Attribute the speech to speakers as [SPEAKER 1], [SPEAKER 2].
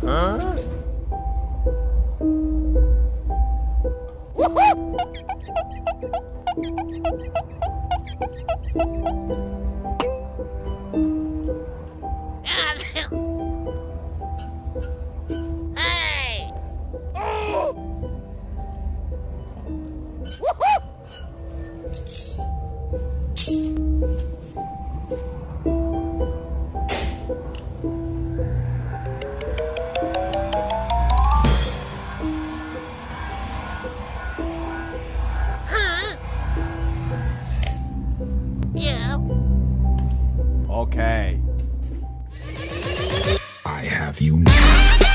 [SPEAKER 1] hey! Yeah.
[SPEAKER 2] Okay.
[SPEAKER 3] I have you now.